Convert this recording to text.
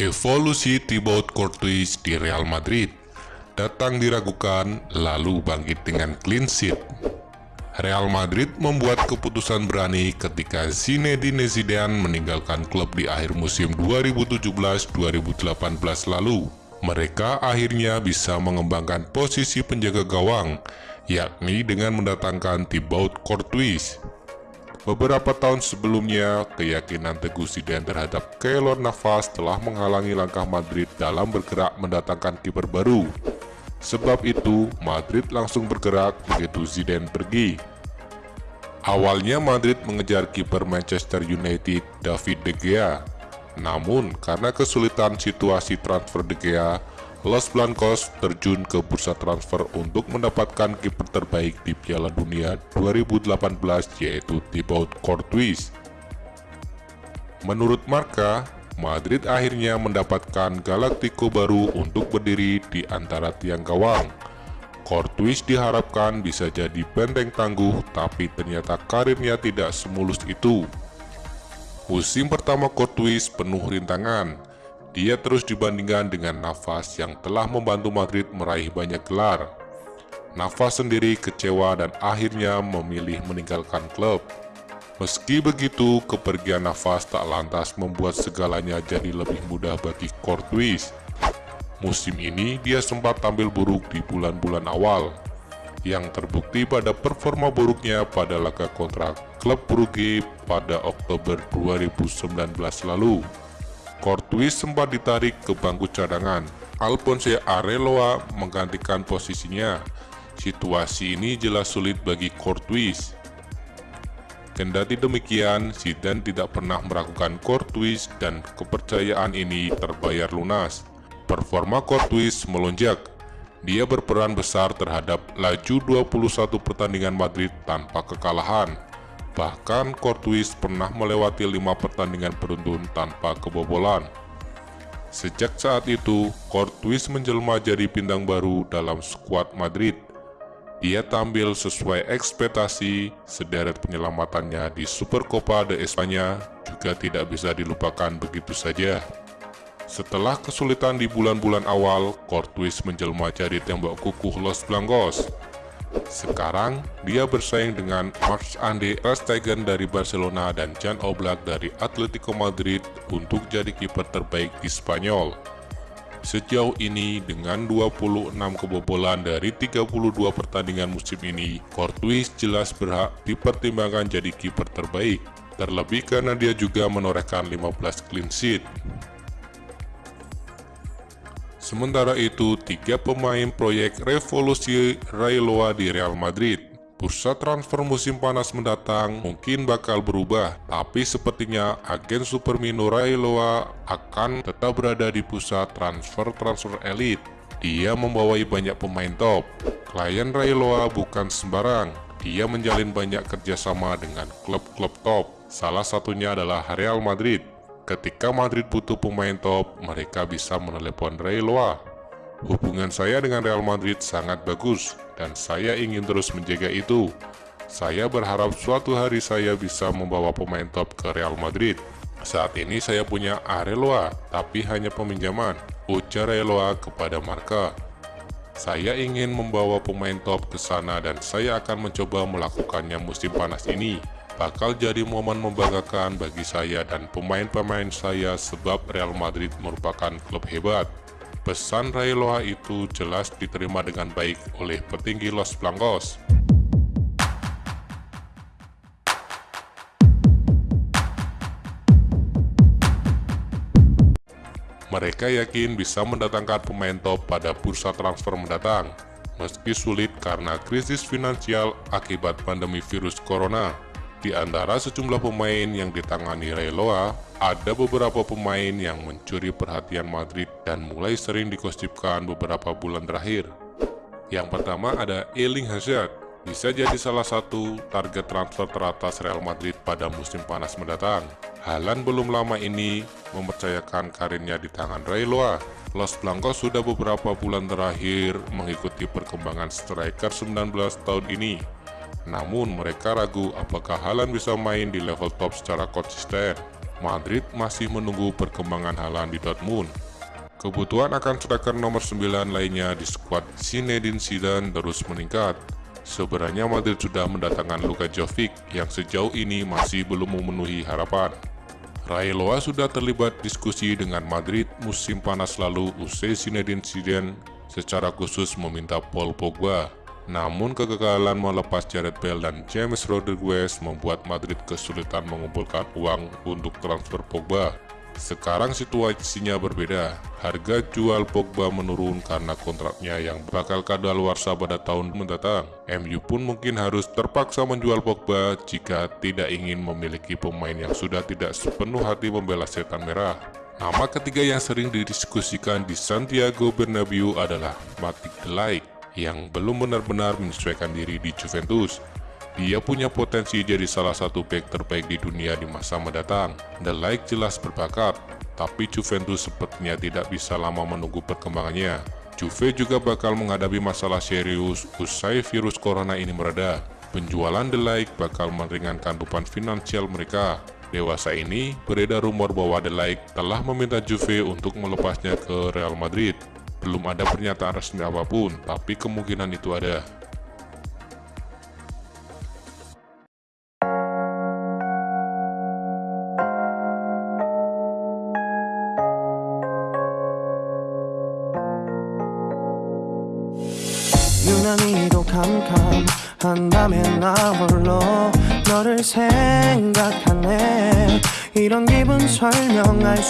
Evolusi Thibaut Courtois di Real Madrid datang diragukan lalu bangkit dengan clean sheet. Real Madrid membuat keputusan berani ketika Zinedine Zidane meninggalkan klub di akhir musim 2017-2018 lalu. Mereka akhirnya bisa mengembangkan posisi penjaga gawang, yakni dengan mendatangkan Thibaut Courtois. Beberapa tahun sebelumnya, keyakinan Teguh Zidane terhadap Keylor Navas telah menghalangi langkah Madrid dalam bergerak mendatangkan kiper baru. Sebab itu, Madrid langsung bergerak begitu Zidane pergi. Awalnya Madrid mengejar kiper Manchester United David De Gea. Namun, karena kesulitan situasi transfer De Gea, Los Blancos terjun ke bursa transfer untuk mendapatkan kiper terbaik di Piala Dunia 2018 yaitu Thibaut Courtois. Menurut Marka, Madrid akhirnya mendapatkan Galactico baru untuk berdiri di antara tiang gawang. Courtois diharapkan bisa jadi benteng tangguh, tapi ternyata karirnya tidak semulus itu. Musim pertama Courtois penuh rintangan, dia terus dibandingkan dengan Navas yang telah membantu Madrid meraih banyak gelar. Navas sendiri kecewa dan akhirnya memilih meninggalkan klub. Meski begitu, kepergian Navas tak lantas membuat segalanya jadi lebih mudah bagi Courtois. Musim ini dia sempat tampil buruk di bulan-bulan awal, yang terbukti pada performa buruknya pada laga kontrak klub Brugge pada Oktober 2019 lalu. Courtois sempat ditarik ke bangku cadangan. Alphonse Areloa menggantikan posisinya. Situasi ini jelas sulit bagi Courtois. Kendati demikian, Zidane tidak pernah meragukan Courtois dan kepercayaan ini terbayar lunas. Performa Courtois melonjak. Dia berperan besar terhadap laju 21 pertandingan Madrid tanpa kekalahan. Bahkan Courtois pernah melewati lima pertandingan beruntun tanpa kebobolan. Sejak saat itu, Courtois menjelma jadi bintang baru dalam skuad Madrid. Dia tampil sesuai ekspektasi, sederet penyelamatannya di Supercopa de Espanya juga tidak bisa dilupakan begitu saja. Setelah kesulitan di bulan-bulan awal, Courtois menjelma jadi tembok kukuh Los Blancos. Sekarang, dia bersaing dengan Marc-André Ter Stegen dari Barcelona dan Jan Oblak dari Atletico Madrid untuk jadi kiper terbaik di Spanyol. Sejauh ini, dengan 26 kebobolan dari 32 pertandingan musim ini, Courtois jelas berhak dipertimbangkan jadi kiper terbaik, terlebih karena dia juga menorehkan 15 clean sheet. Sementara itu, tiga pemain proyek revolusi Railoa di Real Madrid. Bursa transfer musim panas mendatang mungkin bakal berubah, tapi sepertinya agen Supermino Railoa akan tetap berada di pusat transfer-transfer elit. Dia membawai banyak pemain top. Klien Railoa bukan sembarang, dia menjalin banyak kerjasama dengan klub-klub top. Salah satunya adalah Real Madrid. Ketika Madrid butuh pemain top, mereka bisa menelepon Ray Loa. Hubungan saya dengan Real Madrid sangat bagus, dan saya ingin terus menjaga itu. Saya berharap suatu hari saya bisa membawa pemain top ke Real Madrid. Saat ini saya punya Areloa, tapi hanya peminjaman, ujar Areloa kepada Marka. Saya ingin membawa pemain top ke sana dan saya akan mencoba melakukannya musim panas ini bakal jadi momen membanggakan bagi saya dan pemain-pemain saya sebab Real Madrid merupakan klub hebat. Pesan Railoa itu jelas diterima dengan baik oleh petinggi Los Blancos. Mereka yakin bisa mendatangkan pemain top pada bursa transfer mendatang, meski sulit karena krisis finansial akibat pandemi virus corona. Di antara sejumlah pemain yang ditangani Railoa, ada beberapa pemain yang mencuri perhatian Madrid dan mulai sering dikosipkan beberapa bulan terakhir. Yang pertama ada Erling Hazard, bisa jadi salah satu target transfer teratas Real Madrid pada musim panas mendatang. Halan belum lama ini mempercayakan karirnya di tangan Railoa. Los Blancos sudah beberapa bulan terakhir mengikuti perkembangan striker 19 tahun ini namun mereka ragu apakah Halan bisa main di level top secara konsisten. Madrid masih menunggu perkembangan Haaland di Dortmund. Kebutuhan akan striker nomor 9 lainnya di skuad Zinedine Zidane terus meningkat. Sebenarnya Madrid sudah mendatangkan Luka Jovic yang sejauh ini masih belum memenuhi harapan. Raiola sudah terlibat diskusi dengan Madrid musim panas lalu usai Zinedine Zidane secara khusus meminta Paul Pogba. Namun kegagalan melepas Jared Bale dan James Rodriguez membuat Madrid kesulitan mengumpulkan uang untuk transfer Pogba. Sekarang situasinya berbeda. Harga jual Pogba menurun karena kontraknya yang bakal kadaluarsa pada tahun mendatang. MU pun mungkin harus terpaksa menjual Pogba jika tidak ingin memiliki pemain yang sudah tidak sepenuh hati membela setan merah. Nama ketiga yang sering didiskusikan di Santiago Bernabeu adalah Matic Delight yang belum benar-benar menyesuaikan diri di Juventus. Dia punya potensi jadi salah satu back terbaik di dunia di masa mendatang. The Like jelas berbakat, tapi Juventus sepertinya tidak bisa lama menunggu perkembangannya. Juve juga bakal menghadapi masalah serius usai virus corona ini mereda. Penjualan The Like bakal meringankan beban finansial mereka. Dewasa ini, beredar rumor bahwa The Like telah meminta Juve untuk melepasnya ke Real Madrid. Belum ada pernyataan resmi apapun, tapi kemungkinan itu ada. 유난히도 캄캄한 밤에 나 홀로 너를 생각하네 이런 기분 설명할 수